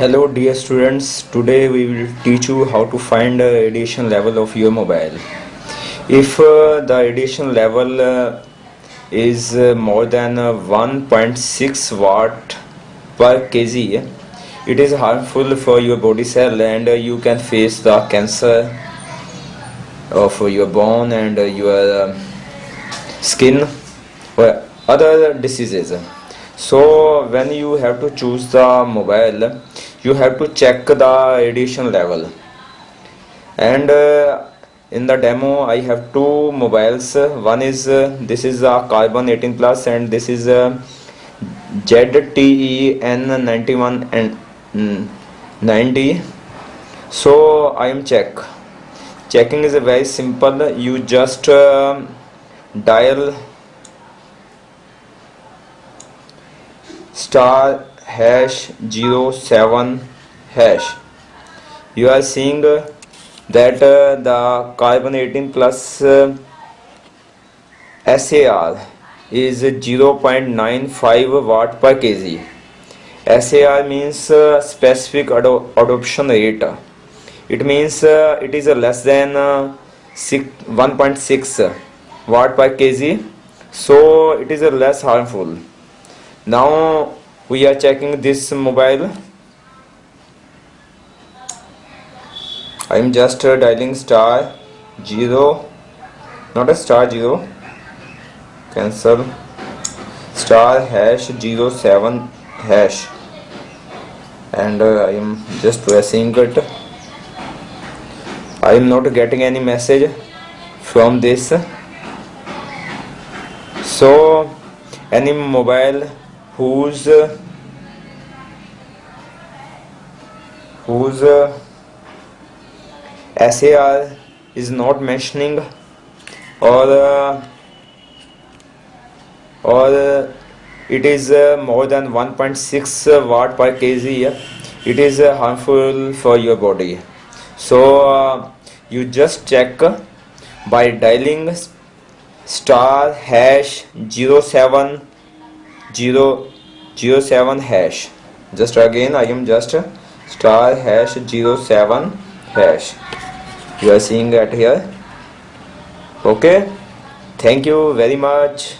Hello dear students, today we will teach you how to find the radiation level of your mobile. If uh, the radiation level uh, is uh, more than uh, 1.6 watt per kg, it is harmful for your body cell and uh, you can face the cancer of your bone and uh, your uh, skin or other diseases. So when you have to choose the mobile you have to check the radiation level. And uh, in the demo i have two mobiles. One is uh, this is a Karbonn 18 plus and this is a ZTE-N91 and mm, 90 so i am check. Checking is a very simple. You just uh, dial star hash 07 hash. You are seeing uh, that uh, the Karbonn 18 plus uh, SAR is 0.95 watt per kg. SAR means uh, specific ado- adoption rate. It means uh, it is less than uh, 1.6 watt per kg. So it is less harmful. Now we are checking this mobile. I am just uh, dialing star 0 not a star 0 cancel. Star hash 07 hash. And uh, I am just pressing it. I am not getting any message from this. So any mobile whose uh, whose uh, SAR is not mentioning or uh, or uh, it is uh, more than 1.6 watt per kg. It is uh, harmful for your body. So you just check by dialing star hash 07 0 07 hash. Just again i am just star hash 07 hash. You are seeing that here? Okay. Thank you very much